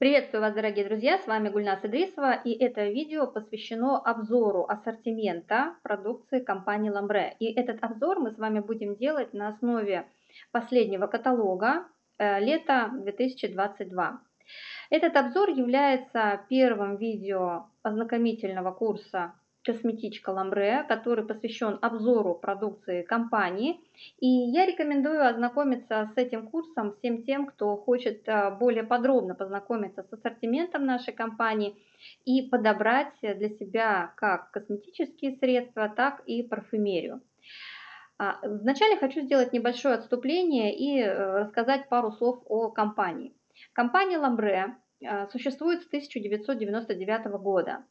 Приветствую вас, дорогие друзья, с вами Гульнас Идрисова, и это видео посвящено обзору ассортимента продукции компании Ламбре. И этот обзор мы с вами будем делать на основе последнего каталога э, лета 2022. Этот обзор является первым видео ознакомительного курса косметичка Ламбре, который посвящен обзору продукции компании. И я рекомендую ознакомиться с этим курсом всем тем, кто хочет э, более подробно познакомиться с ассортиментом нашей компании и подобрать для себя как косметические средства, так и парфюмерию. А, вначале хочу сделать небольшое отступление и э, рассказать пару слов о компании. Компания Ламбре э, существует с 1999 года.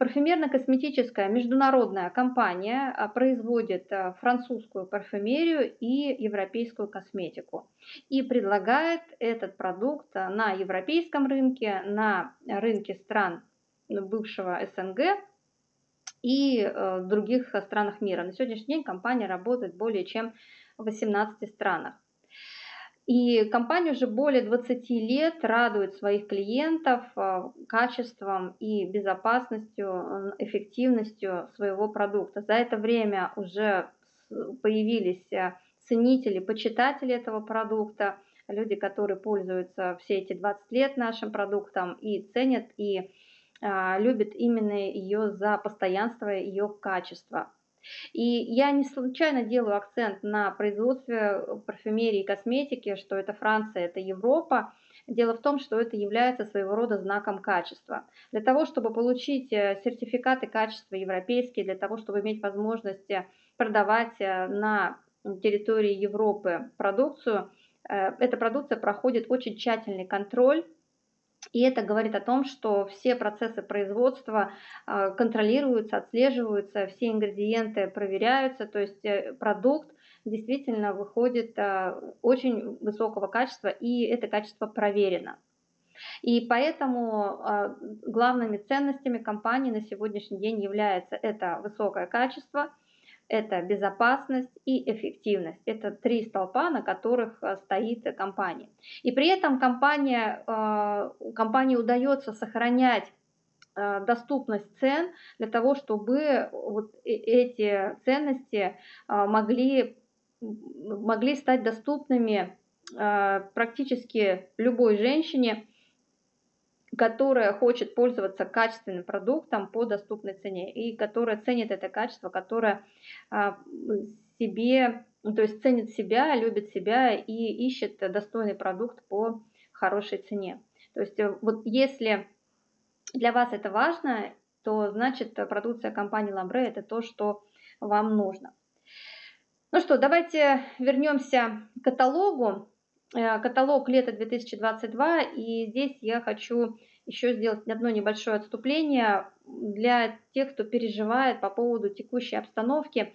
Парфюмерно-косметическая международная компания а, производит а, французскую парфюмерию и европейскую косметику и предлагает этот продукт а, на европейском рынке, на рынке стран бывшего СНГ и других странах мира. На сегодняшний день компания работает более чем в 18 странах. И компания уже более 20 лет радует своих клиентов а, качеством и безопасностью, эффективностью своего продукта. За это время уже появились а, ценители, почитатели этого продукта, люди, которые пользуются все эти 20 лет нашим продуктом и ценят и а, любят именно ее за постоянство ее качества. И я не случайно делаю акцент на производстве парфюмерии и косметики, что это Франция, это Европа. Дело в том, что это является своего рода знаком качества. Для того, чтобы получить э, сертификаты качества европейские, для того, чтобы иметь возможность э, продавать э, на территории Европы продукцию, эта продукция проходит очень тщательный контроль и это говорит о том, что все процессы производства а, контролируются, отслеживаются, все ингредиенты проверяются, то есть э, продукт действительно выходит а, очень высокого качества, и это качество проверено. И поэтому а, главными ценностями компании на сегодняшний день является это высокое качество – это безопасность и эффективность. Это три столпа, на которых э, стоит компания. И при этом компания, э, компании удается сохранять э, доступность цен для того, чтобы вот эти ценности могли, могли стать доступными практически любой женщине которая хочет пользоваться качественным продуктом по доступной цене и которая ценит это качество, которая себе, ну, то есть ценит себя, любит себя и ищет достойный продукт по хорошей цене. То есть э, вот если для вас это важно, то значит продукция компании Lambre это то, что вам нужно. Ну что, давайте вернемся к каталогу. Э, каталог лета 2022, и здесь я хочу еще сделать одно небольшое отступление для тех, кто переживает по поводу текущей обстановки.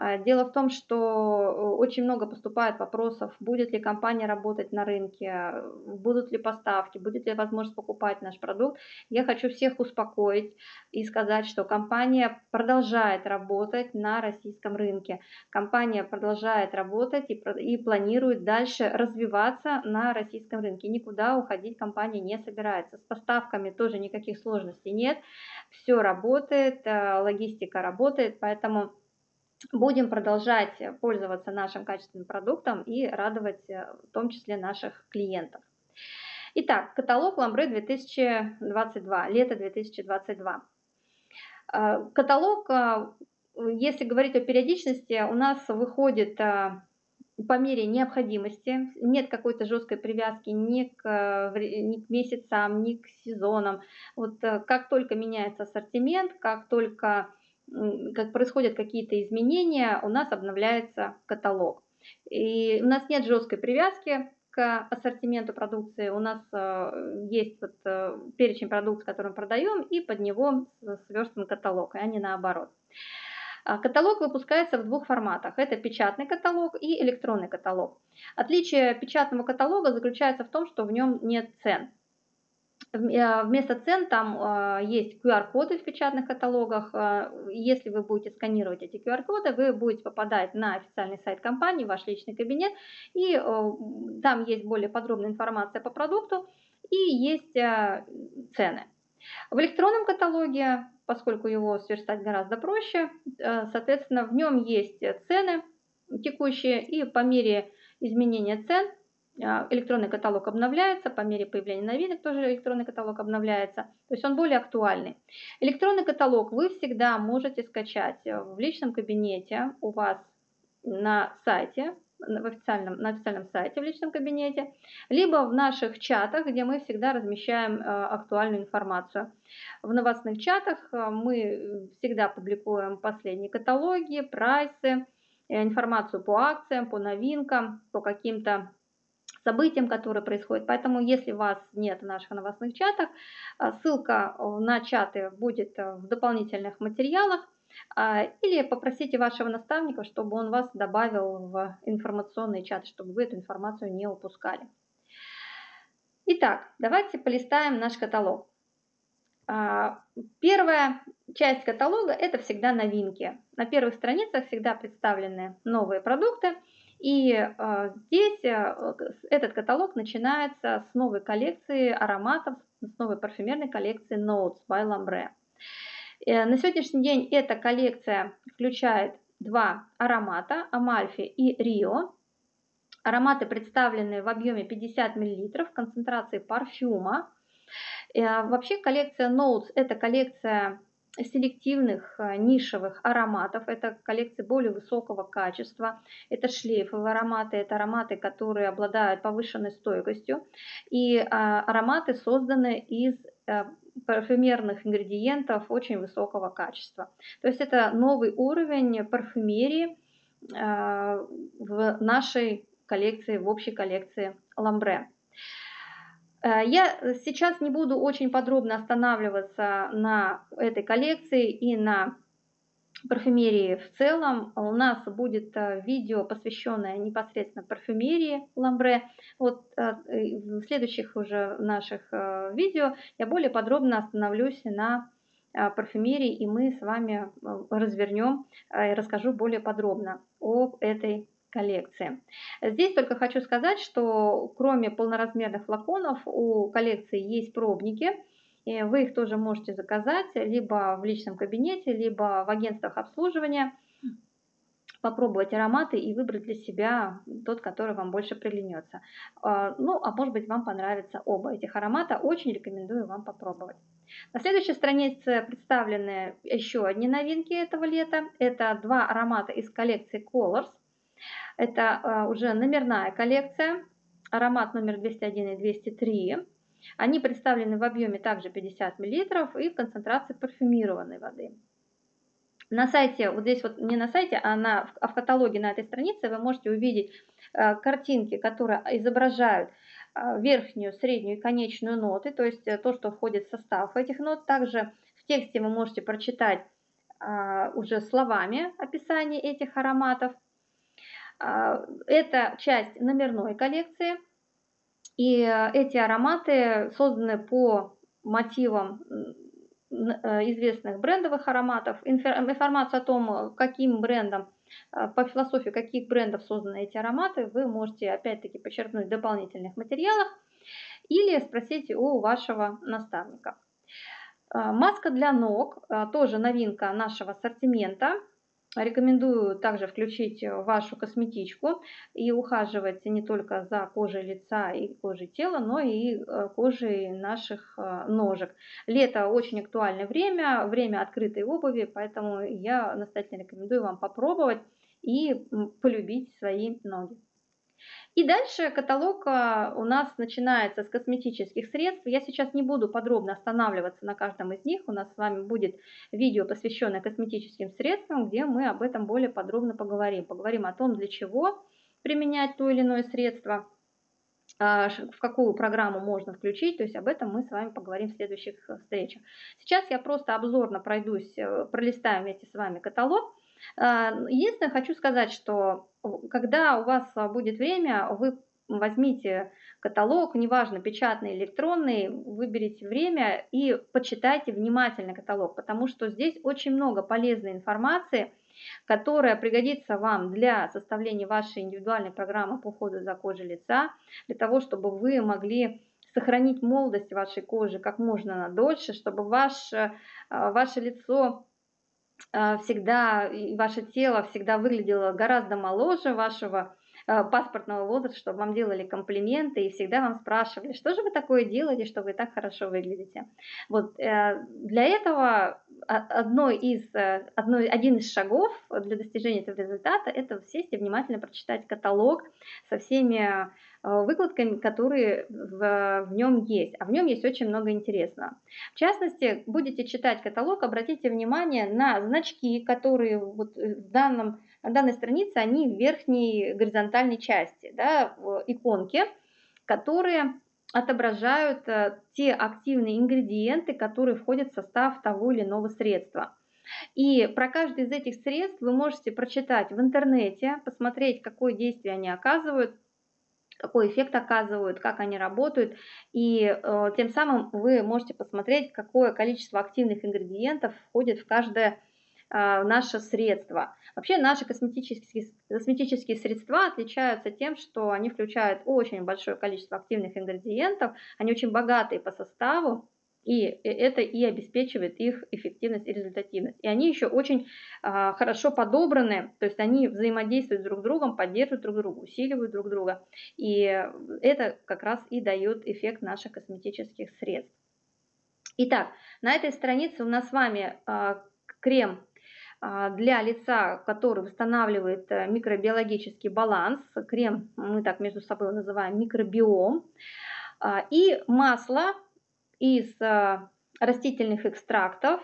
А, дело в том, что э, очень много поступает вопросов, будет ли компания работать на рынке, будут ли поставки, будет ли возможность покупать наш продукт. Я хочу всех успокоить и сказать, что компания продолжает работать на российском рынке. Компания продолжает работать и, и планирует дальше развиваться на российском рынке. Никуда уходить компания не собирается. С поставками тоже никаких сложностей нет. Все работает, э, логистика работает, поэтому будем продолжать пользоваться нашим качественным продуктом и радовать э, в том числе наших клиентов. Итак, каталог Ламбре 2022, лето 2022. Э, каталог, э, если говорить о периодичности, у нас выходит по мере необходимости, нет какой-то жесткой привязки ни к, ни к месяцам, ни к сезонам. Вот как только меняется ассортимент, как только как происходят какие-то изменения, у нас обновляется каталог. И у нас нет жесткой привязки к ассортименту продукции. У нас э, есть вот э, перечень продукции, который мы продаем, и под него сверстан каталог, а не наоборот. А каталог выпускается в двух форматах. Это печатный каталог и электронный каталог. Отличие печатного каталога заключается в том, что в нем нет цен. Э, вместо цен там э, есть QR-коды в печатных каталогах. Э, если вы будете сканировать эти QR-коды, вы будете попадать на официальный сайт компании, ваш личный кабинет, и там есть более подробная информация по продукту. и есть цены. В электронном каталоге, поскольку его сверстать гораздо проще, соответственно, в нем есть цены текущие, и по мере изменения цен электронный каталог обновляется, по мере появления новинок тоже электронный каталог обновляется, то есть он более актуальный. Электронный каталог вы всегда можете скачать в личном кабинете у вас на сайте, в официальном, на официальном сайте в личном кабинете, либо в наших чатах, где мы всегда размещаем а, актуальную информацию. В новостных чатах а, мы всегда публикуем последние каталоги, прайсы, э, информацию по акциям, по новинкам, по каким-то событиям, которые происходят. Поэтому, если вас нет в наших новостных чатах, а, ссылка на чаты будет э, в дополнительных материалах. Или попросите вашего наставника, чтобы он вас добавил в информационный чат, чтобы вы эту информацию не упускали. Итак, давайте полистаем наш каталог. Первая часть каталога – это всегда новинки. На первых страницах всегда представлены новые продукты – и э, здесь э, этот каталог начинается с новой коллекции ароматов, с новой парфюмерной коллекции Notes by Lambre. Э, на сегодняшний день эта коллекция включает два аромата, Амальфи и Рио. Ароматы представлены в объеме 50 мл, в концентрации парфюма. Вообще коллекция Notes – это коллекция селективных э, нишевых ароматов. Это коллекции более высокого качества. Это шлейфовые ароматы, это ароматы, которые обладают повышенной стойкостью. И а, ароматы созданы из э, парфюмерных ингредиентов очень высокого качества. То есть это новый уровень парфюмерии э, в нашей коллекции, в общей коллекции Ламбре. Э, я сейчас не буду очень подробно останавливаться на этой коллекции и на парфюмерии в целом. У нас будет э, видео, посвященное непосредственно парфюмерии Ламбре. Вот э, в следующих уже наших видео я более подробно остановлюсь на парфюмерии, и мы с вами развернем и расскажу более подробно об этой коллекции. Здесь только хочу сказать, что кроме полноразмерных флаконов у коллекции есть пробники. И вы их тоже можете заказать либо в личном кабинете, либо в агентствах обслуживания. Попробовать ароматы и выбрать для себя тот, который вам больше приглянется. А, ну, а может быть вам понравятся оба этих аромата. Очень рекомендую вам попробовать. На следующей странице представлены еще одни новинки этого лета. Это два аромата из коллекции Colors. Это а, уже номерная коллекция, аромат номер 201 и 203. Они представлены в объеме также 50 мл и в концентрации парфюмированной воды. На сайте, вот здесь вот не на сайте, а, на, а в каталоге на этой странице вы можете увидеть а, картинки, которые изображают верхнюю, среднюю и конечную ноты, то есть э, то, что входит в состав этих нот. Также в тексте вы можете прочитать уже словами описание этих ароматов. А, это часть номерной коллекции. И э, эти ароматы созданы по мотивам э, известных брендовых ароматов. Информацию о том, каким брендом, э, по философии каких брендов созданы эти ароматы, вы можете опять-таки подчеркнуть в дополнительных материалах или спросить у вашего наставника. Маска для ног, тоже новинка нашего ассортимента. Рекомендую также включить вашу косметичку и ухаживать не только за кожей лица и кожей тела, но и э, кожей наших э, ножек. Лето очень актуальное время, время открытой обуви, поэтому я настоятельно рекомендую вам попробовать и полюбить свои ноги. И дальше каталог а, у нас начинается с косметических средств. Я сейчас не буду подробно останавливаться на каждом из них. У нас с вами будет видео, посвященное косметическим средствам, где мы об этом более подробно поговорим. Поговорим о том, для чего применять то или иное средство, а, в какую программу можно включить, то есть об этом мы с вами поговорим в следующих э, встречах. Сейчас я просто обзорно пройдусь, э, пролистаю вместе с вами каталог. А, единственное, хочу сказать, что когда у вас будет время, вы возьмите каталог, неважно, печатный, электронный, выберите время и почитайте внимательно каталог, потому что здесь очень много полезной информации, которая пригодится вам для составления вашей индивидуальной программы по уходу за кожей лица, для того, чтобы вы могли сохранить молодость вашей кожи как можно дольше, чтобы ваше, ваше лицо всегда, и ваше тело всегда выглядело гораздо моложе вашего Э, паспортного возраста, чтобы вам делали комплименты и всегда вам спрашивали, что же вы такое делаете, что вы так хорошо выглядите. Вот э, для этого одно из, э, одно, один из шагов для достижения этого результата – это сесть и внимательно прочитать каталог со всеми выкладками, которые в, в нем есть. А в нем есть очень много интересного. В частности, будете читать каталог, обратите внимание на значки, которые вот в данном на данной странице они в верхней горизонтальной части, да, в иконке, которые отображают э, те активные ингредиенты, которые входят в состав того или иного средства. И про каждый из этих средств вы можете прочитать в интернете, посмотреть, какое действие они оказывают, какой эффект оказывают, как они работают, и э, тем самым вы можете посмотреть, какое количество активных ингредиентов входит в каждое наше средство. Вообще наши косметические, косметические средства отличаются тем, что они включают очень большое количество активных ингредиентов, они очень богатые по составу, и это и обеспечивает их эффективность и результативность. И они еще очень а, хорошо подобраны, то есть они взаимодействуют друг с другом, поддерживают друг друга, усиливают друг друга. И это как раз и дает эффект наших косметических средств. Итак, на этой странице у нас с вами а, крем а, для лица, который восстанавливает э, микробиологический баланс, крем мы так между собой называем микробиом, а, и масло из э, растительных экстрактов,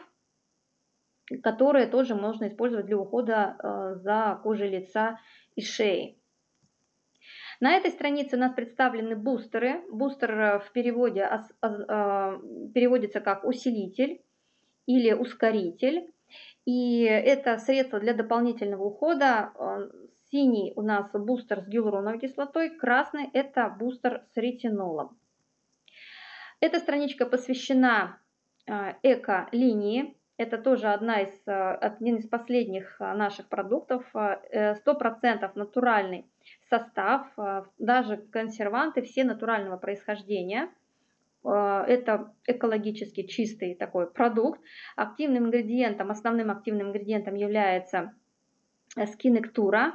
которые тоже можно использовать для ухода э, за кожей лица и шеи. На этой странице у нас представлены бустеры. Бустер в переводе переводится как усилитель или ускоритель. И это средство для дополнительного ухода. Э, синий у нас бустер с гиалуроновой кислотой, красный это бустер с ретинолом. Эта страничка посвящена э, эко-линии. Это тоже одна из, э, один из последних наших продуктов. 100% натуральный состав, даже консерванты все натурального происхождения – это экологически чистый такой продукт. Активным ингредиентом, основным активным ингредиентом является скинектура.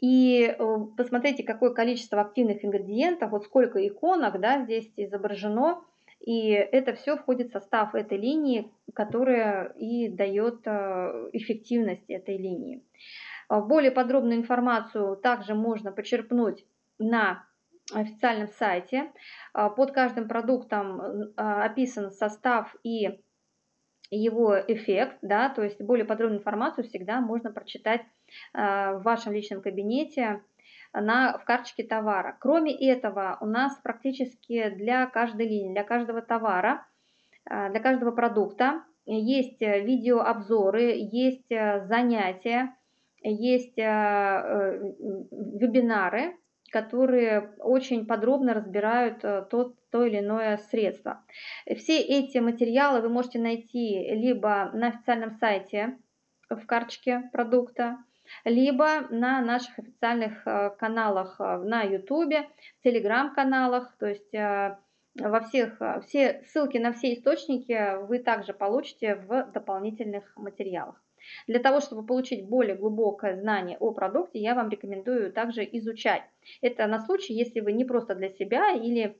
И э, посмотрите, какое количество активных ингредиентов, вот сколько иконок да, здесь изображено. И это все входит в состав этой линии, которая и дает э, эффективность этой линии. Более подробную информацию также можно почерпнуть на официальном сайте. А, под каждым продуктом а, описан состав и его эффект, да, то есть более подробную информацию всегда можно прочитать а, в вашем личном кабинете на, в карточке товара. Кроме этого, у нас практически для каждой линии, для каждого товара, для каждого продукта есть видеообзоры, есть занятия, есть э, вебинары, которые очень подробно разбирают э, то, то или иное средство. Все эти материалы вы можете найти либо на официальном сайте в карточке продукта, либо на наших официальных э, каналах э, на YouTube, телеграм-каналах, то есть во всех, все ссылки на все источники вы также получите в дополнительных материалах. Для того, чтобы получить более глубокое знание о продукте, я вам рекомендую также изучать. Это на случай, если вы не просто для себя или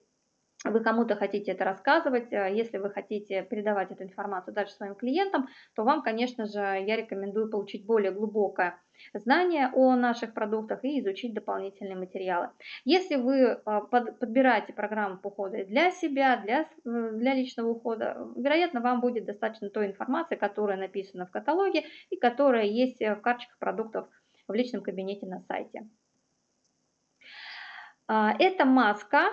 вы кому-то хотите это рассказывать, э, если вы хотите передавать эту информацию дальше своим клиентам, то вам, конечно же, я рекомендую получить более глубокое знание о наших продуктах и изучить дополнительные материалы. Если вы э, подбираете программу по уходу для себя, для, э, для личного ухода, вероятно, вам будет достаточно той информации, которая написана в каталоге и которая есть в карточках продуктов в личном кабинете на сайте. А, это маска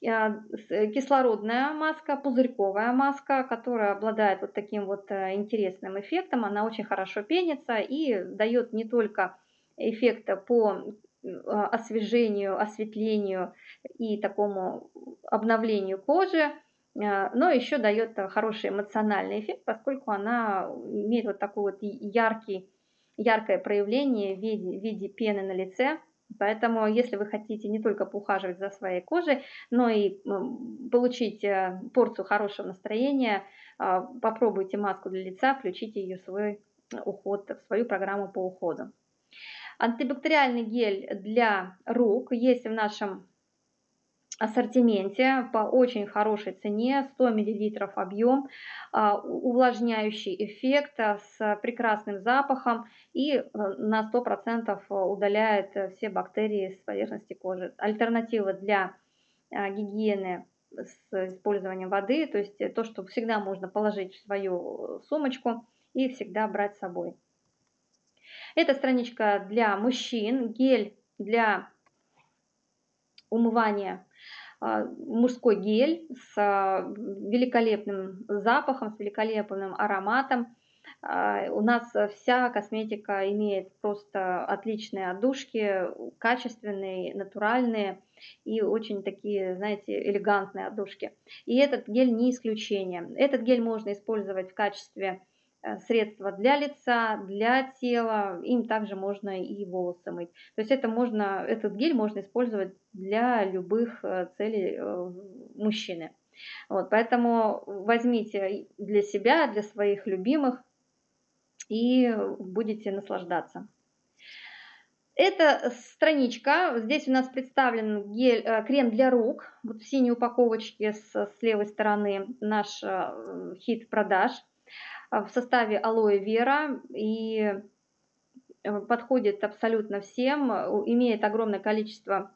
кислородная маска, пузырьковая маска, которая обладает вот таким вот э, интересным эффектом. Она очень хорошо пенится и дает не только эффект по а, освежению, осветлению и такому обновлению кожи, а, но еще дает хороший эмоциональный эффект, поскольку она имеет вот такой вот яркий, яркое проявление в виде, в виде пены на лице, Поэтому, если вы хотите не только поухаживать за своей кожей, но и получить э, порцию хорошего настроения, а, попробуйте маску для лица, включите ее в свой уход, в свою программу по уходу. Антибактериальный гель для рук есть в нашем ассортименте по очень хорошей цене, 100 мл объем, а, увлажняющий эффект а, с прекрасным запахом и э, на 100% удаляет все бактерии с поверхности кожи. Альтернатива для а, гигиены с использованием воды, то есть то, что всегда можно положить в свою сумочку и всегда брать с собой. Это страничка для мужчин, гель для умывания а, мужской гель с а, великолепным запахом, с великолепным ароматом. А, у нас вся косметика имеет просто отличные отдушки, качественные, натуральные и очень такие, знаете, элегантные отдушки. И этот гель не исключение. Этот гель можно использовать в качестве средства для лица, для тела, им также можно и волосы мыть. То есть это можно, этот гель можно использовать для любых э, целей э, мужчины. Вот, поэтому возьмите для себя, для своих любимых и будете наслаждаться. Это страничка, здесь у нас представлен гель, крем для рук, вот в синей упаковочке с, с левой стороны наш хит продаж – в составе алоэ вера и э, подходит абсолютно всем, имеет огромное количество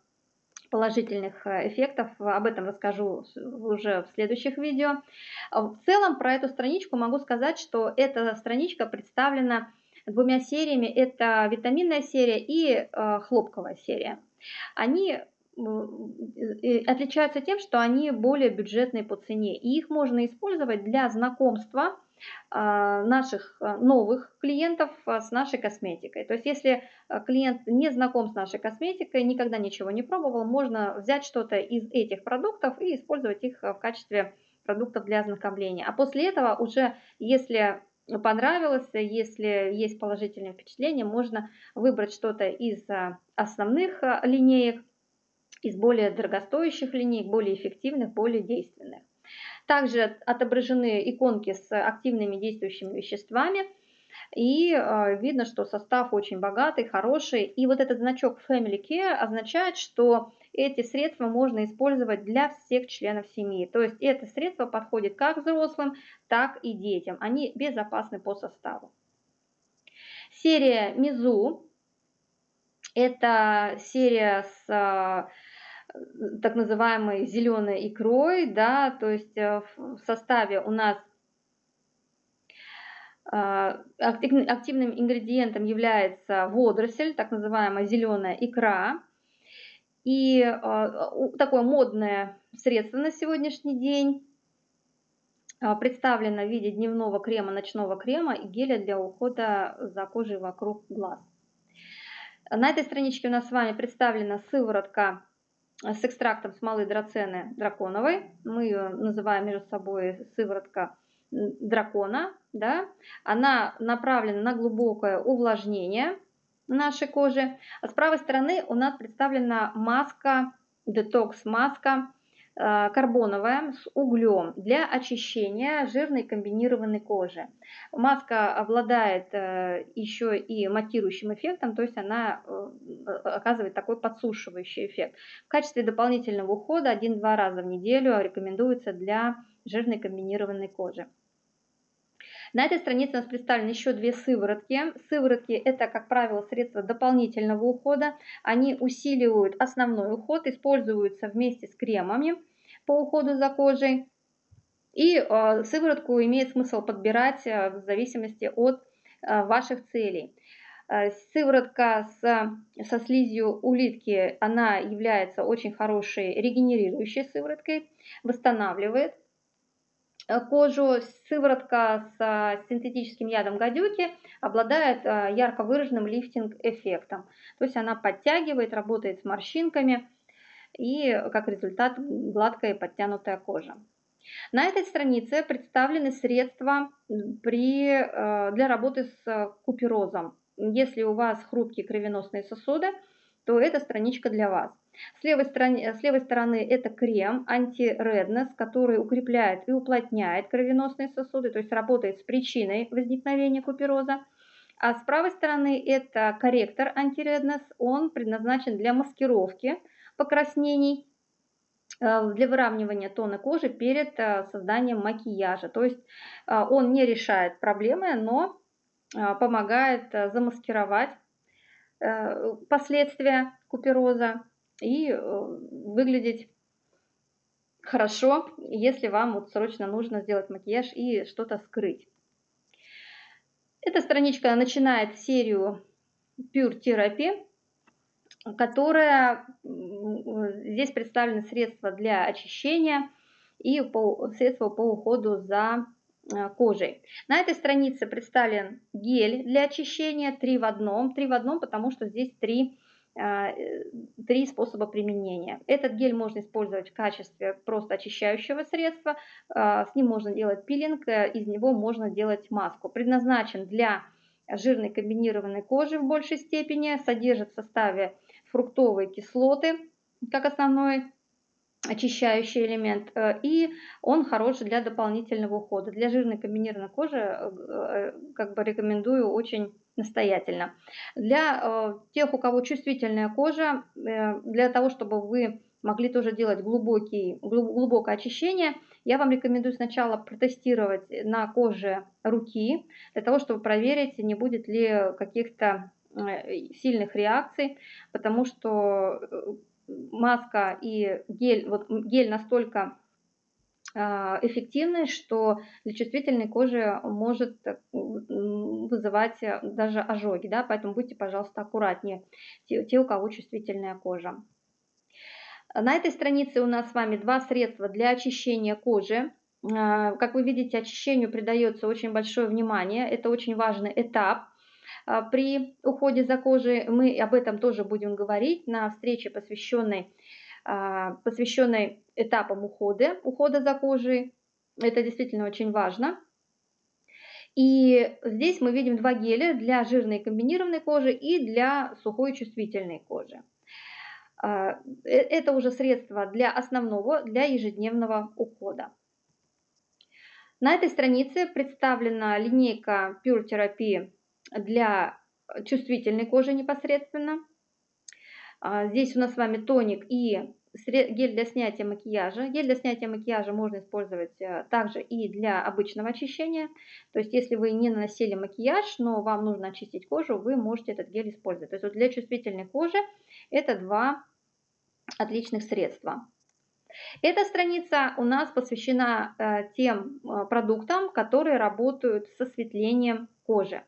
положительных э, эффектов. Об этом расскажу уже в следующих видео. В целом про эту страничку могу сказать, что эта страничка представлена двумя сериями. Это витаминная серия и э, хлопковая серия. Они отличаются тем, что они более бюджетные по цене. И их можно использовать для знакомства а, наших а, новых клиентов а, с нашей косметикой. То есть если клиент не знаком с нашей косметикой, никогда ничего не пробовал, можно взять что-то из этих продуктов и использовать их в качестве продуктов для ознакомления. А после этого уже, если понравилось, если есть положительное впечатление, можно выбрать что-то из основных линеек, из более дорогостоящих линеек, более эффективных, более действенных. Также отображены иконки с активными действующими веществами. И э, видно, что состав очень богатый, хороший. И вот этот значок Family Care означает, что эти средства можно использовать для всех членов семьи. То есть это средство подходит как взрослым, так и детям. Они безопасны по составу. Серия Мизу. Это серия с э, так называемой зеленой икрой, да, то есть э, в составе у нас э, активным ингредиентом является водоросль, так называемая зеленая икра. И э, такое модное средство на сегодняшний день представлено в виде дневного крема, ночного крема и геля для ухода за кожей вокруг глаз. На этой страничке у нас с вами представлена сыворотка с экстрактом смолы драцены драконовой. Мы ее называем между собой сыворотка дракона. Да? Она направлена на глубокое увлажнение нашей кожи. А с правой стороны у нас представлена маска, детокс-маска Э, карбоновая с углем для очищения жирной комбинированной кожи. Маска обладает э, еще и матирующим эффектом, то есть она э, оказывает такой подсушивающий эффект. В качестве дополнительного ухода один-два раза в неделю рекомендуется для жирной комбинированной кожи. На этой странице у нас представлены еще две сыворотки. Сыворотки это, как правило, средства дополнительного ухода. Они усиливают основной уход, используются вместе с кремами по уходу за кожей. И э, сыворотку имеет смысл подбирать э, в зависимости от э, ваших целей. Сыворотка с, со слизью улитки, она является очень хорошей регенерирующей сывороткой, восстанавливает Э, кожу. Сыворотка с э, синтетическим ядом гадюки обладает э, ярко выраженным лифтинг-эффектом. То есть она подтягивает, работает с морщинками и как результат гладкая и подтянутая кожа. На этой странице представлены средства при, для работы с куперозом. Если у вас хрупкие кровеносные сосуды, то эта страничка для вас. С левой, стороны, с левой стороны это крем анти-реднес, который укрепляет и уплотняет кровеносные сосуды, то есть работает с причиной возникновения купероза. А с правой стороны это корректор антиреднес, он предназначен для маскировки покраснений, э, для выравнивания тона кожи перед э, созданием макияжа. То есть э, он не решает проблемы, но помогает замаскировать последствия купероза и выглядеть хорошо, если вам вот срочно нужно сделать макияж и что-то скрыть. Эта страничка начинает серию Pure Therapy, которая здесь представлены средства для очищения и средства по уходу за э, кожей. На этой странице представлен гель для очищения 3 в одном. 3 в одном, потому что здесь 3 а, э, три способа применения. Этот гель можно использовать в качестве просто очищающего средства, а, с ним можно делать пилинг, э, из него можно делать маску. Предназначен для жирной комбинированной кожи в большей степени, содержит в составе фруктовые кислоты, как основной очищающий элемент, э, и он хорош для дополнительного ухода. Для жирной комбинированной кожи как бы рекомендую очень настоятельно. Для э, тех, у кого чувствительная кожа, э, для того, чтобы вы могли тоже делать глубокий, глубокое очищение, я вам рекомендую сначала протестировать на коже руки, для того, чтобы проверить, не будет ли каких-то э, сильных реакций, потому что маска и гель, вот гель настолько а, эффективной, что для чувствительной кожи может вызывать даже ожоги, да, поэтому будьте, пожалуйста, аккуратнее, те, те, у кого чувствительная кожа. На этой странице у нас с вами два средства для очищения кожи. А, как вы видите, очищению придается очень большое внимание, это очень важный этап а, при уходе за кожей. Мы об этом тоже будем говорить на встрече, посвященной посвященной этапам ухода, ухода за кожей. Это действительно очень важно. И здесь мы видим два геля для жирной комбинированной кожи и для сухой чувствительной кожи. А, э, это уже средства для основного, для ежедневного ухода. На этой странице представлена линейка Pure Therapy для чувствительной кожи непосредственно. А, здесь у нас с вами тоник и гель для снятия макияжа. Гель для снятия макияжа можно использовать э, также и для обычного очищения. То есть, если вы не наносили макияж, но вам нужно очистить кожу, вы можете этот гель использовать. То есть, вот для чувствительной кожи это два отличных средства. Эта страница у нас посвящена э, тем э, продуктам, которые работают с осветлением кожи.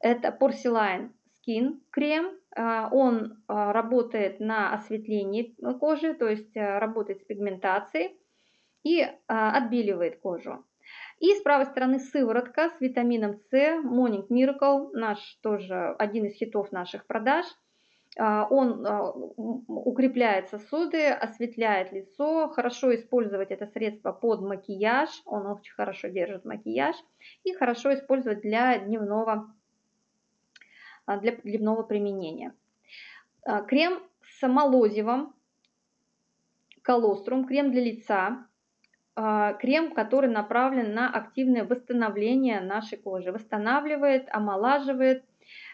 Это Porcelain Skin крем, он а, работает на осветлении кожи, то есть а, работает с пигментацией и отбеливает кожу. И с правой стороны сыворотка с витамином С, Morning Miracle, наш тоже один из хитов наших продаж. Он укрепляет сосуды, осветляет лицо. Хорошо использовать это средство под макияж. Он очень хорошо держит макияж. И хорошо использовать для дневного а, для дневного применения. А, крем с молозивом, колострум, крем для лица, а, крем, который направлен на активное восстановление нашей кожи. Восстанавливает, омолаживает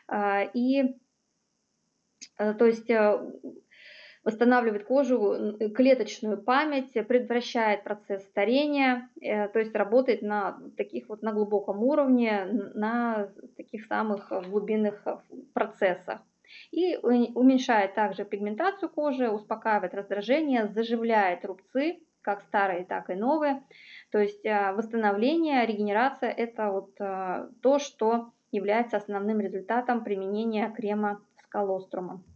и то есть восстанавливает кожу, клеточную память, предотвращает процесс старения, э, то есть работает на таких вот на глубоком уровне, на таких самых глубинных процессах. И уменьшает также пигментацию кожи, успокаивает раздражение, заживляет рубцы, как старые, так и новые. То есть э, восстановление, регенерация – это вот э, то, что является основным результатом применения крема с колострумом. А,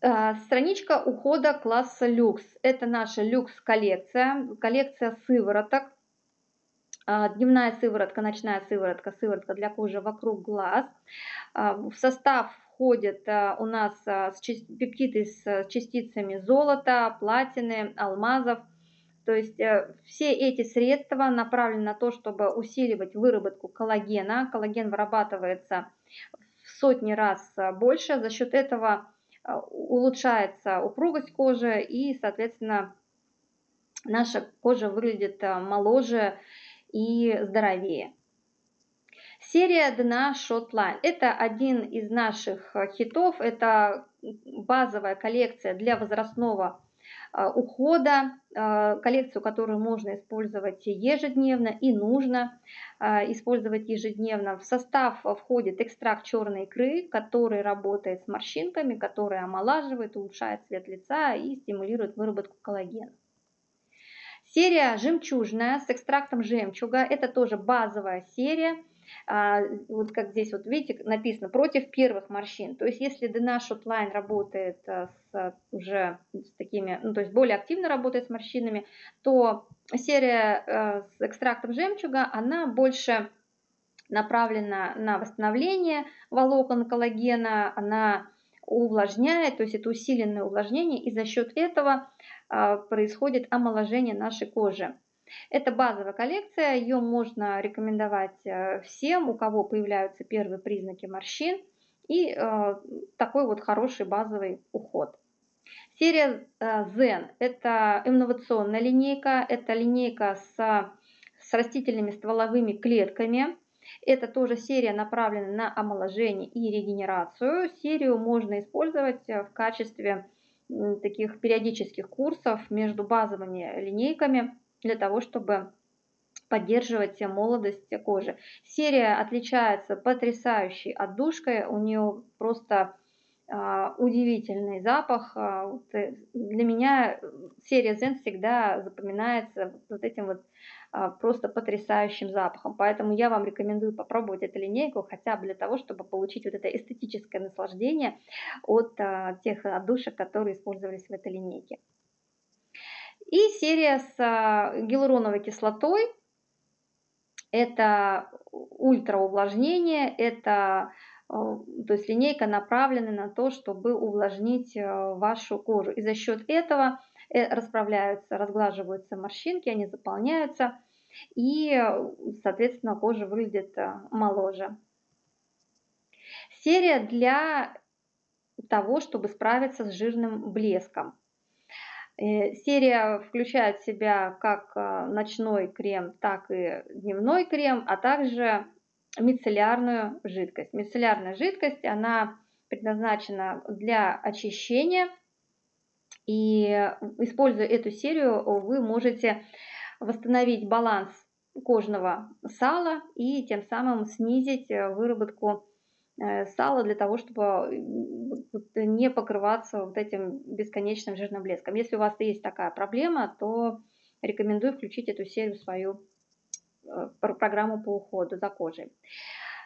страничка ухода класса люкс. Это наша люкс-коллекция, коллекция сывороток. А, дневная сыворотка, ночная сыворотка, сыворотка для кожи вокруг глаз. А, в состав входят у нас пептиды с частицами золота, платины, алмазов. То есть э, все эти средства направлены на то, чтобы усиливать выработку коллагена. Коллаген вырабатывается в сотни раз больше. За счет этого улучшается упругость кожи и, соответственно, наша кожа выглядит моложе и здоровее. Серия дна Shotline. Это один из наших хитов. Это базовая коллекция для возрастного а, ухода, а, коллекцию, которую можно использовать ежедневно и нужно а, использовать ежедневно. В состав входит экстракт черной икры, который работает с морщинками, который омолаживает, улучшает цвет лица и стимулирует выработку коллагена. Серия жемчужная с экстрактом жемчуга. Это тоже базовая серия вот как здесь вот видите написано против первых морщин. То есть если DNA Shotline работает э, с уже с такими, ну то есть более активно работает с морщинами, то серия э, с экстрактом жемчуга, она больше направлена на восстановление волокон коллагена, она увлажняет, то есть это усиленное увлажнение, и за счет этого а, происходит омоложение нашей кожи. Это базовая коллекция, ее можно рекомендовать э, всем, у кого появляются первые признаки морщин и э, такой вот хороший базовый уход. Серия э, Zen – это инновационная линейка, это линейка с, с растительными стволовыми клетками. Это тоже серия направлена на омоложение и регенерацию. Серию можно использовать в качестве таких периодических курсов между базовыми линейками для того, чтобы поддерживать молодость кожи. Серия отличается потрясающей отдушкой, у нее просто а, удивительный запах. А, э, для меня серия Zen всегда запоминается вот этим вот а, просто потрясающим запахом. Поэтому я вам рекомендую попробовать эту линейку хотя бы для того, чтобы получить вот это эстетическое наслаждение от тех отдушек, которые использовались в этой линейке. И серия с а, гиалуроновой кислотой. Это ультраувлажнение, это а, то есть линейка направлена на то, чтобы увлажнить а, вашу кожу. И за счет этого э, расправляются, разглаживаются морщинки, они заполняются, и, соответственно, кожа выглядит моложе. Серия для того, чтобы справиться с жирным блеском. Э, серия включает в себя как э, ночной крем, так и дневной крем, а также мицеллярную жидкость. Мицеллярная жидкость, она предназначена для очищения. И используя эту серию, вы можете восстановить баланс кожного сала и тем самым снизить э, выработку сала для того, чтобы э, не покрываться вот этим бесконечным жирным блеском. Если у вас есть такая проблема, то рекомендую включить эту серию в свою э, программу по уходу за кожей.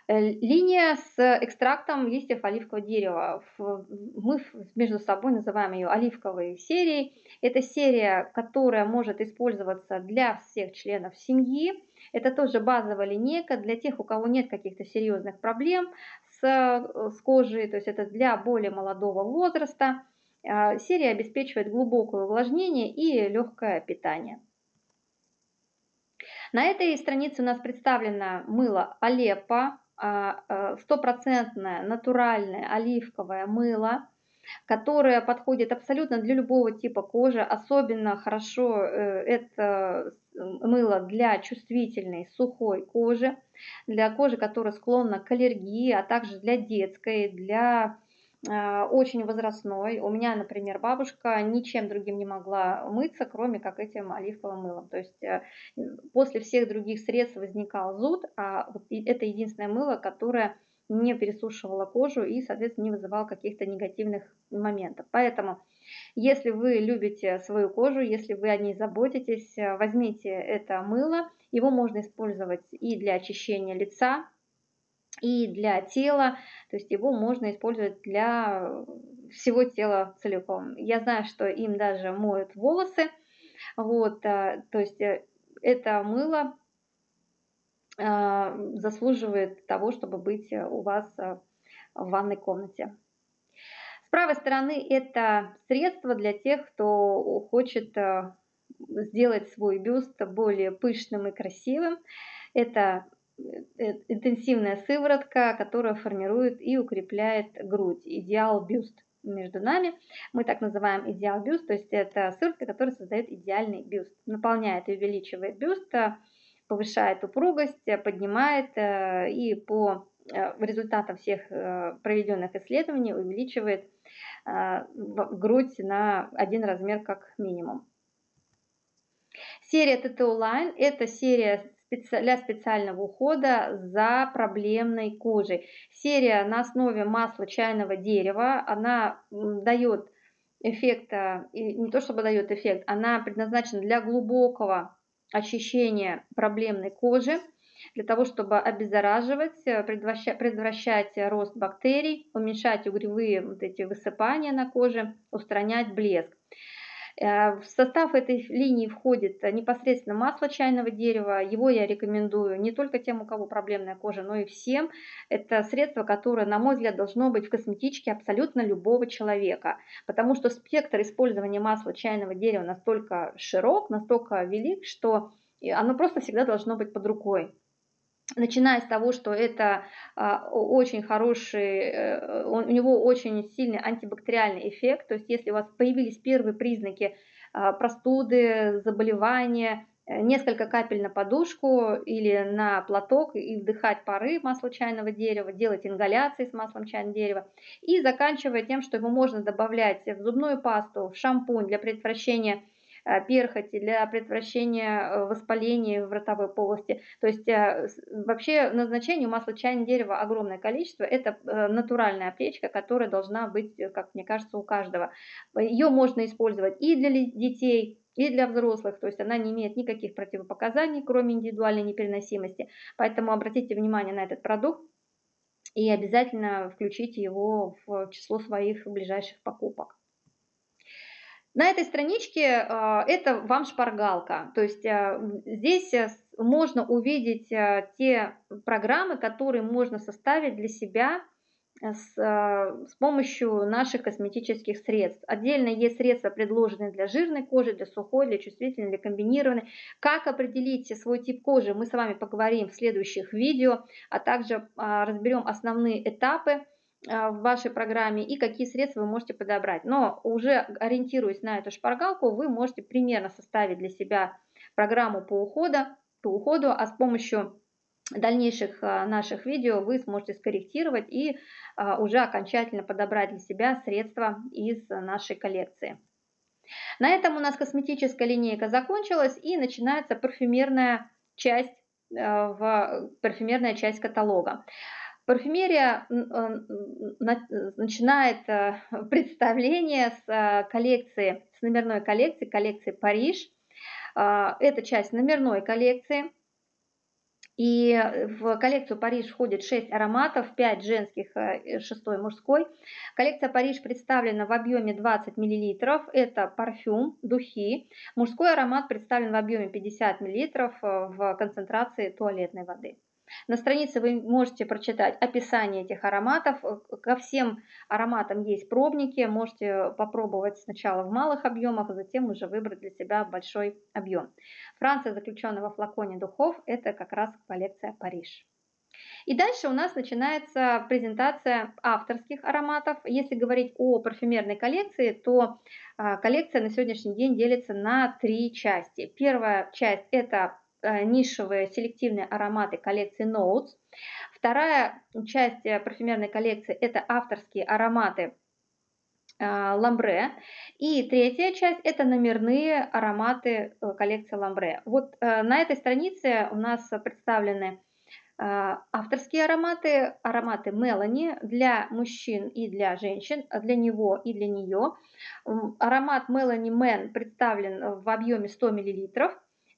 Линия с экстрактом листьев оливкового дерева. Мы между собой называем ее оливковой серией. Это серия, которая может использоваться для всех членов семьи. Это тоже базовая линейка для тех, у кого нет каких-то серьезных проблем Э, с, кожей, то есть это для более молодого возраста. А, серия обеспечивает глубокое увлажнение и легкое питание. На этой странице у нас представлено мыло Алеппо, а, а, стопроцентное натуральное оливковое мыло, которое подходит абсолютно для любого типа кожи. Особенно хорошо э, это мыло для чувствительной сухой кожи, для кожи, которая склонна к аллергии, а также для детской, для э, очень возрастной. У меня, например, бабушка ничем другим не могла мыться, кроме как этим оливковым мылом. То есть э, после всех других средств возникал зуд, а это единственное мыло, которое не пересушивало кожу и, соответственно, не вызывало каких-то негативных моментов. Поэтому если вы любите свою кожу, если вы о ней заботитесь, э, возьмите это мыло. Его можно использовать и для очищения лица, и для тела. То есть его можно использовать для всего тела целиком. Я знаю, что им даже моют волосы. Вот, э, то есть э, это мыло заслуживает того, чтобы быть у вас в ванной комнате правой стороны это средство для тех, кто хочет э, сделать свой бюст более пышным и красивым. Это э, интенсивная сыворотка, которая формирует и укрепляет грудь. Идеал бюст. между нами. Мы так называем идеал бюст, то есть это сыворотка, которая создает идеальный бюст. Наполняет и увеличивает бюст, повышает упругость, поднимает и по результатам всех проведенных исследований увеличивает грудь на один размер как минимум. Серия TTO Line – это серия для специального ухода за проблемной кожей. Серия на основе масла чайного дерева, она дает эффект, не то чтобы дает эффект, она предназначена для глубокого очищения проблемной кожи, для того, чтобы обеззараживать, предотвращать, предотвращать рост бактерий, уменьшать угревые вот эти высыпания на коже, устранять блеск. Э, в состав этой линии входит непосредственно масло чайного дерева. Его я рекомендую не только тем, у кого проблемная кожа, но и всем. Это средство, которое, на мой взгляд, должно быть в косметичке абсолютно любого человека. Потому что спектр использования масла чайного дерева настолько широк, настолько велик, что оно просто всегда должно быть под рукой начиная с того, что это а, очень хороший, э, у него очень сильный антибактериальный эффект, то есть если у вас появились первые признаки а, простуды, заболевания, э, несколько капель на подушку или на платок и вдыхать пары масла чайного дерева, делать ингаляции с маслом чайного дерева и заканчивая тем, что его можно добавлять в зубную пасту, в шампунь для предотвращения перхоти, для предотвращения э, воспаления в ротовой полости. То есть э, вообще назначение масла чайного дерева огромное количество. Это натуральная аптечка, которая должна быть, как мне кажется, у каждого. Ее можно использовать и для детей, и для взрослых, то есть она не имеет никаких противопоказаний, кроме индивидуальной непереносимости. Поэтому обратите внимание на этот продукт и обязательно включите его в число своих ближайших покупок. На этой страничке а, это вам шпаргалка, то есть а, здесь э, можно увидеть а, те программы, которые можно составить для себя э, с, с помощью наших косметических средств. Отдельно есть средства, предложенные для жирной кожи, для сухой, для чувствительной, для комбинированной. Как определить свой тип кожи, мы с вами поговорим в следующих видео, а также разберем основные этапы в вашей программе и какие средства вы можете подобрать. Но уже ориентируясь на эту шпаргалку, вы можете примерно составить для себя программу по уходу, по уходу а с помощью дальнейших а, наших видео вы сможете скорректировать и уже окончательно подобрать для себя средства из нашей коллекции. На этом у нас косметическая линейка закончилась и начинается парфюмерная часть, в, парфюмерная часть каталога. Парфюмерия э, начинает э, представление с э, коллекции, с номерной коллекции, коллекции Париж. Это часть номерной коллекции. И в коллекцию Париж входит 6 ароматов, 5 женских, 6 мужской. Коллекция Париж представлена в объеме 20 мл. Это парфюм, духи. Мужской аромат представлен в объеме 50 мл в концентрации туалетной воды. На странице вы можете прочитать описание этих ароматов. Ко всем ароматам есть пробники. Можете попробовать сначала в малых объемах, а затем уже выбрать для себя большой объем. Франция заключенного в флаконе духов – это как раз коллекция Париж. И дальше у нас начинается презентация авторских ароматов. Если говорить о парфюмерной коллекции, то а, коллекция на сегодняшний день делится на три части. Первая часть – это нишевые селективные ароматы коллекции Notes. Вторая часть э, парфюмерной коллекции – это авторские ароматы Ламбре. И третья часть – это номерные ароматы э, коллекции Ламбре. Вот на этой странице у нас представлены авторские ароматы, ароматы Мелани для мужчин и для женщин, для него и для нее. Аромат Мелани Мэн представлен в объеме 100 мл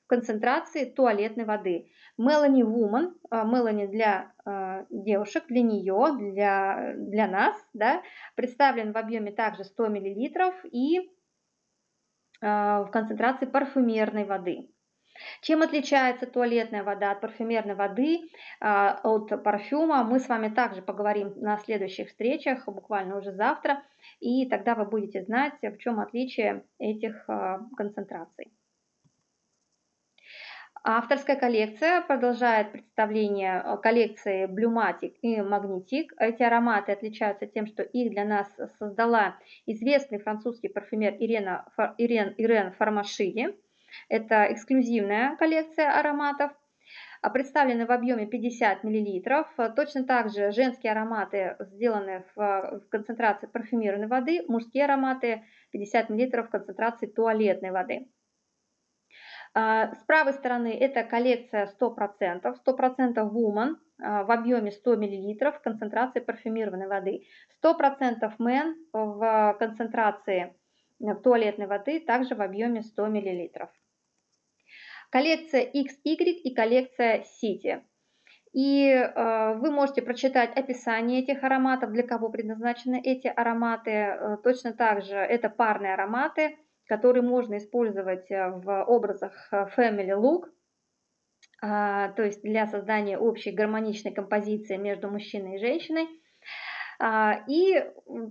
концентрации туалетной воды. Мелани Woman, Мелани для э, девушек, для нее, для, для нас, да, представлен в объеме также 100 мл и э, в концентрации парфюмерной воды. Чем отличается туалетная вода от парфюмерной воды, э, от парфюма, мы с вами также поговорим на следующих встречах, буквально уже завтра, и тогда вы будете знать, в чем отличие этих концентраций. Авторская коллекция продолжает представление э, коллекции Blumatic и Magnetic. Эти ароматы отличаются тем, что их для нас создала известный французский парфюмер Ирена, Ирен, Ирен Фармашиди. Это эксклюзивная коллекция ароматов. А представлены в объеме 50 мл. Точно так же женские ароматы сделаны в концентрации парфюмированной воды, мужские ароматы 50 мл в концентрации туалетной воды. А, с правой стороны это коллекция 100%, 100% Woman в объеме 100 мл в концентрации парфюмированной воды. 100% Men в концентрации э, туалетной воды, также в объеме 100 мл. Коллекция XY и коллекция City. И э, вы можете прочитать описание этих ароматов, для кого предназначены эти ароматы. Э, точно так же это парные ароматы который можно использовать э, в образах э, Family Look, а, то есть для создания общей гармоничной композиции между мужчиной и женщиной. А, и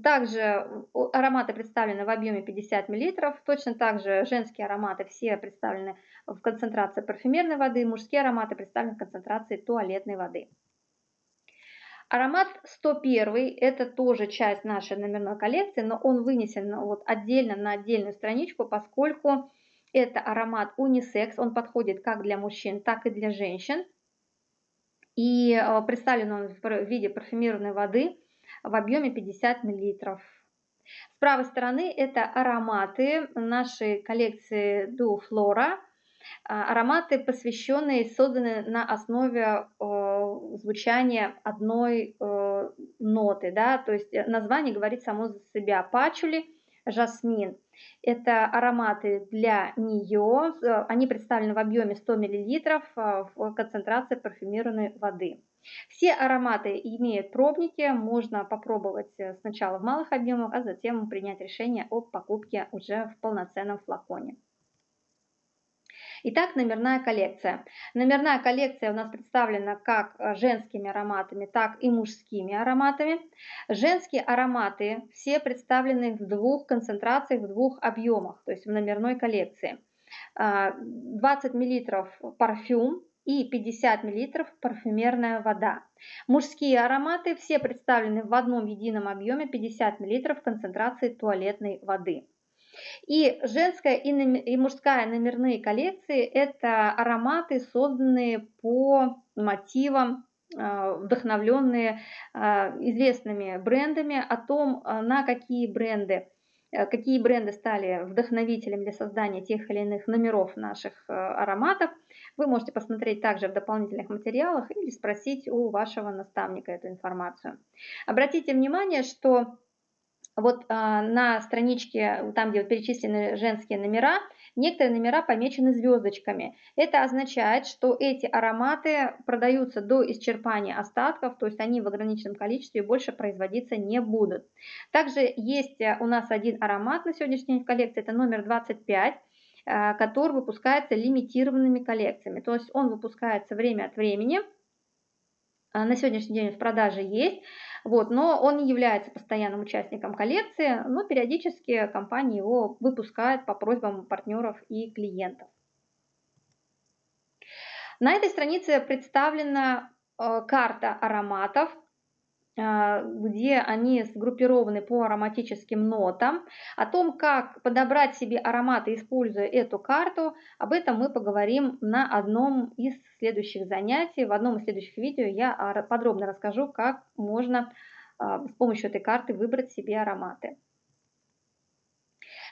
также ароматы представлены в объеме 50 мл, точно так же женские ароматы все представлены в концентрации парфюмерной воды, мужские ароматы представлены в концентрации туалетной воды. Аромат 101 это тоже часть нашей номерной коллекции, но он вынесен вот отдельно на отдельную страничку, поскольку это аромат унисекс, он подходит как для мужчин, так и для женщин. И э, представлен он в виде парфюмированной воды в объеме 50 мл. С правой стороны это ароматы нашей коллекции Duo Flora – ароматы, посвященные, созданы на основе звучания одной э, ноты, да, то есть э, название говорит само за себя. Пачули, жасмин. Это ароматы для нее, они представлены в объеме 100 мл в концентрации парфюмированной воды. Все ароматы имеют пробники, можно попробовать э, сначала в малых объемах, а затем принять решение о покупке уже в полноценном флаконе. Итак, номерная коллекция. Номерная коллекция у нас представлена как э, женскими ароматами, так и мужскими ароматами. Женские ароматы все представлены в двух концентрациях, в двух объемах, то есть в номерной коллекции. 20 мл парфюм, и 50 мл парфюмерная вода. Мужские ароматы все представлены в одном едином объеме 50 мл концентрации туалетной воды. И женская и мужская номерные коллекции – это ароматы, созданные по мотивам, а, вдохновленные а, известными брендами, о том, а, на какие бренды какие бренды стали вдохновителем для создания тех или иных номеров наших ароматов, вы можете посмотреть также в дополнительных материалах или спросить у вашего наставника эту информацию. Обратите внимание, что вот а, на страничке, там, где вот перечислены женские номера, некоторые номера помечены звездочками. Это означает, что эти ароматы продаются до исчерпания остатков, то есть они в ограниченном количестве больше производиться не будут. Также есть э, у нас один аромат на сегодняшний день в коллекции, это номер 25 э, который выпускается лимитированными коллекциями. То есть он выпускается время от времени, на сегодняшний день в продаже есть, вот, но он не является постоянным участником коллекции, но периодически компания его выпускает по просьбам партнеров и клиентов. На этой странице представлена э, карта ароматов, а, где они сгруппированы по ароматическим нотам. О том, как подобрать себе ароматы, используя эту карту, об этом мы поговорим на одном из следующих занятий. В одном из следующих видео я подробно расскажу, как можно а, с помощью этой карты выбрать себе ароматы.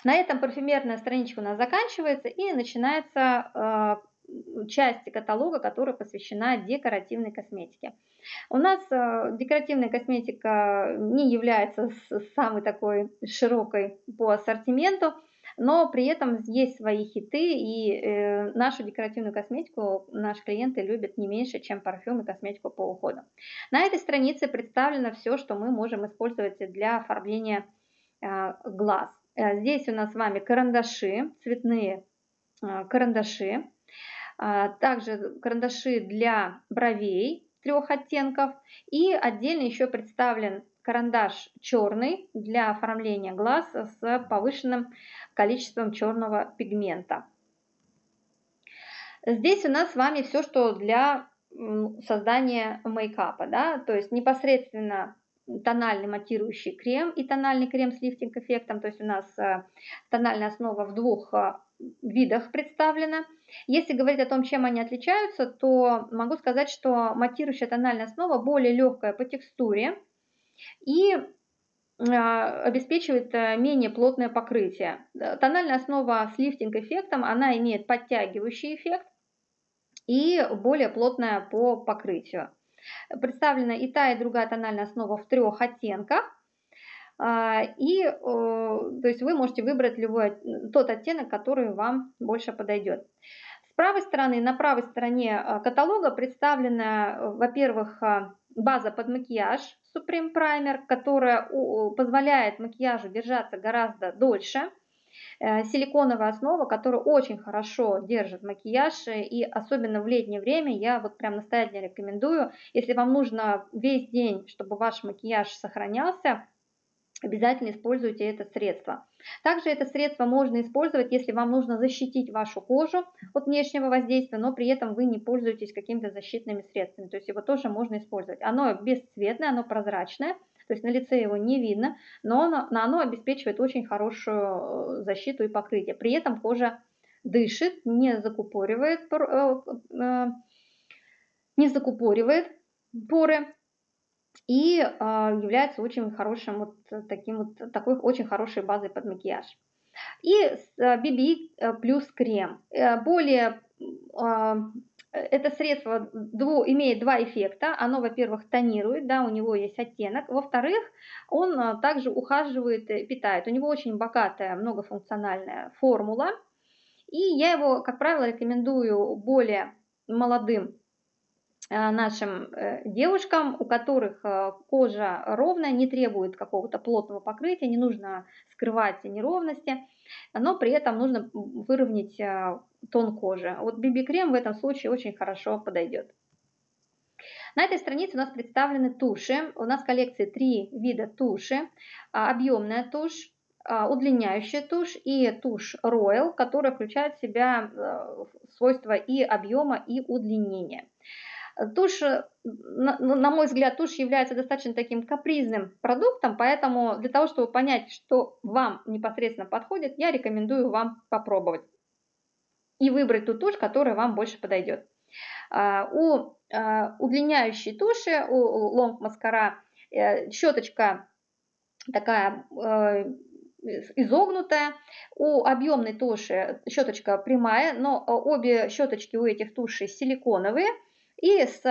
На этом парфюмерная страничка у нас заканчивается и начинается а, части каталога, которая посвящена декоративной косметике. У нас э, декоративная косметика не является самой такой широкой по ассортименту, но при этом есть свои хиты, и э, нашу декоративную косметику наши клиенты любят не меньше, чем парфюм и косметику по уходу. На этой странице представлено все, что мы можем использовать для оформления э, глаз. Здесь у нас с вами карандаши, цветные карандаши, также карандаши для бровей трех оттенков. И отдельно еще представлен карандаш черный для оформления глаз с повышенным количеством черного пигмента. Здесь у нас с вами все, что для создания мейкапа, да, то есть непосредственно тональный матирующий крем и тональный крем с лифтинг-эффектом. То есть у нас э, тональная основа в двух э, видах представлена. Если говорить о том, чем они отличаются, то могу сказать, что матирующая тональная основа более легкая по текстуре и э, обеспечивает менее плотное покрытие. Тональная основа с лифтинг-эффектом, она имеет подтягивающий эффект и более плотная по покрытию. Представлена и та, и другая тональная основа в трех оттенках. А, и то есть вы можете выбрать любой, тот оттенок, который вам больше подойдет. С правой стороны, на правой стороне а, каталога представлена, во-первых, а, база под макияж Supreme Primer, которая позволяет макияжу держаться гораздо дольше. Э, силиконовая основа, которая очень хорошо держит макияж, э, и особенно в летнее время я вот прям настоятельно рекомендую, если вам нужно весь день, чтобы ваш макияж сохранялся, обязательно используйте это средство. Также это средство можно использовать, если вам нужно защитить вашу кожу от внешнего воздействия, но при этом вы не пользуетесь какими-то защитными средствами. То есть его тоже можно использовать. Оно бесцветное, оно прозрачное, то есть на лице его не видно, но оно, оно обеспечивает очень хорошую э, защиту и покрытие. При этом кожа дышит, не закупоривает, э, э, не закупоривает поры и является очень хорошим вот таким вот такой очень хорошей базой под макияж. И BB плюс крем. Более это средство дву, имеет два эффекта. Оно, во-первых, тонирует, да, у него есть оттенок. Во-вторых, он а, также ухаживает, питает. У него очень богатая многофункциональная формула. И я его, как правило, рекомендую более молодым а, нашим э, девушкам, у которых а, кожа ровная, не требует какого-то плотного покрытия, не нужно скрывать неровности, но при этом нужно выровнять тон кожи. Вот BB-крем в этом случае очень хорошо подойдет. На этой странице у нас представлены туши. У нас в коллекции три вида туши. А, объемная тушь, а, удлиняющая тушь и тушь Royal, которая включает в себя э, свойства и объема, и удлинения. Тушь, на, на мой взгляд, тушь является достаточно таким капризным продуктом, поэтому для того, чтобы понять, что вам непосредственно подходит, я рекомендую вам попробовать и выбрать ту тушь, которая вам больше подойдет. А, у а, удлиняющей туши, у Mascara, э, щеточка такая э, изогнутая. У объемной туши щеточка прямая, но обе щеточки у этих тушей силиконовые и с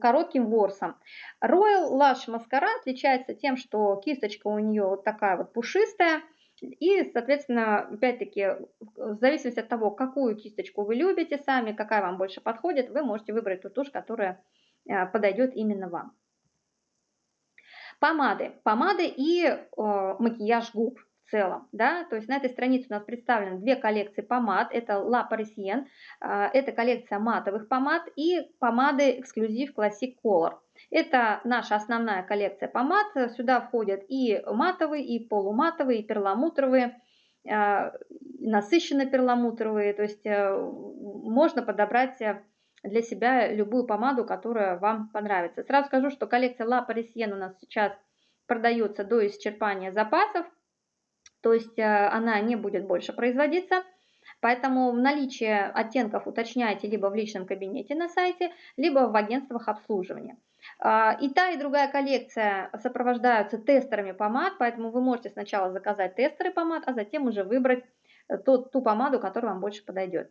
коротким ворсом. Royal Lush Mascara отличается тем, что кисточка у нее вот такая вот пушистая, и, соответственно, опять-таки, в зависимости от того, какую кисточку вы любите сами, какая вам больше подходит, вы можете выбрать ту тушь, которая э, подойдет именно вам. Помады. Помады и э, макияж губ в целом. Да? То есть на этой странице у нас представлены две коллекции помад. Это La Parisienne, э, это коллекция матовых помад и помады эксклюзив Classic Color. Это наша основная коллекция помад. Сюда входят и матовые, и полуматовые, и перламутровые, а, насыщенно перламутровые. То есть э, можно подобрать э, для себя любую помаду, которая вам понравится. Сразу скажу, что коллекция La Parisienne у нас сейчас продается до исчерпания запасов. То есть э, она не будет больше производиться. Поэтому наличие оттенков уточняйте либо в личном кабинете на сайте, либо в агентствах обслуживания. А, и та, и другая коллекция сопровождаются тестерами помад, поэтому вы можете сначала заказать тестеры помад, а затем уже выбрать э, ту, ту помаду, которая вам больше подойдет.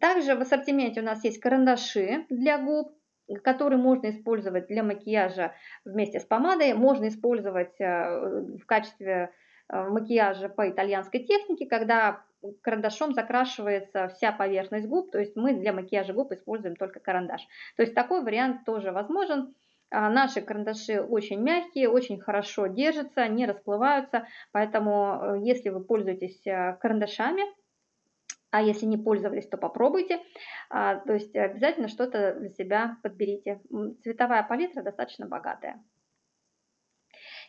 Также в ассортименте у нас есть карандаши для губ, которые можно использовать для макияжа вместе с помадой, можно использовать э, в качестве э, макияжа по итальянской технике, когда карандашом закрашивается вся поверхность губ, то есть мы для макияжа губ используем только карандаш. То есть такой вариант тоже возможен. А, наши карандаши очень мягкие, очень хорошо держатся, не расплываются, поэтому э, если вы пользуетесь э, карандашами, а если не пользовались, то попробуйте. А, то есть обязательно что-то для себя подберите. Цветовая палитра достаточно богатая.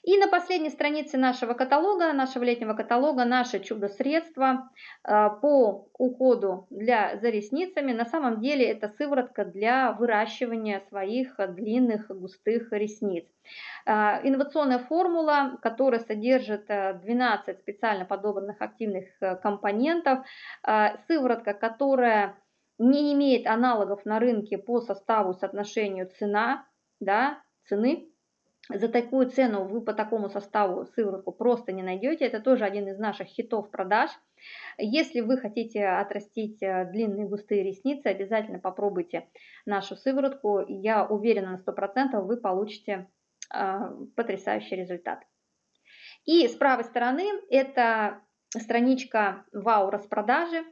И на последней странице нашего каталога, нашего летнего каталога, наше чудо-средство э, по уходу для, за ресницами. На самом деле это сыворотка для выращивания своих длинных густых ресниц. Э, инновационная формула, которая содержит 12 специально подобранных активных компонентов. Сыворотка, которая не имеет аналогов на рынке по составу соотношению цена, да, цены. За такую цену вы по такому составу сыворотку просто не найдете. Это тоже один из наших хитов продаж. Если вы хотите отрастить э, длинные густые ресницы, обязательно попробуйте нашу сыворотку. Я уверена на 100% вы получите э, потрясающий результат. И с правой стороны это страничка вау распродажи.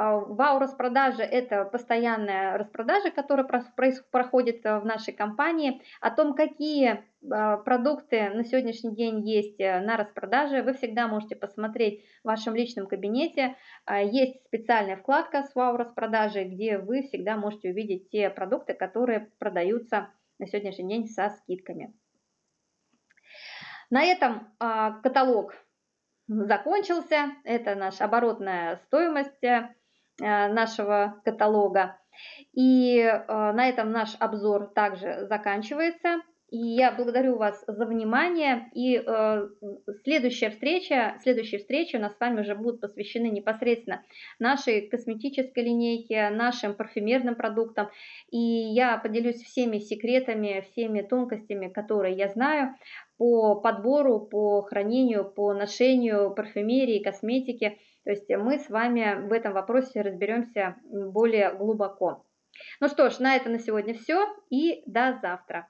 А, вау распродажа – это постоянная распродажа, которая проходит э, в нашей компании. О том, какие а, продукты на сегодняшний день есть э, на распродаже, вы всегда можете посмотреть в вашем личном кабинете. А, есть специальная вкладка с вау распродажей, где вы всегда можете увидеть те продукты, которые продаются на сегодняшний день со скидками. На этом каталог закончился. Это наша оборотная стоимость нашего каталога. И э, на этом наш обзор также заканчивается. И я благодарю вас за внимание. И э, следующая встреча, следующие встречи у нас с вами уже будут посвящены непосредственно нашей косметической линейке, нашим парфюмерным продуктам. И я поделюсь всеми секретами, всеми тонкостями, которые я знаю по подбору, по хранению, по ношению парфюмерии, косметики. То есть мы с вами в этом вопросе разберемся более глубоко. Ну что ж, на этом на сегодня все и до завтра.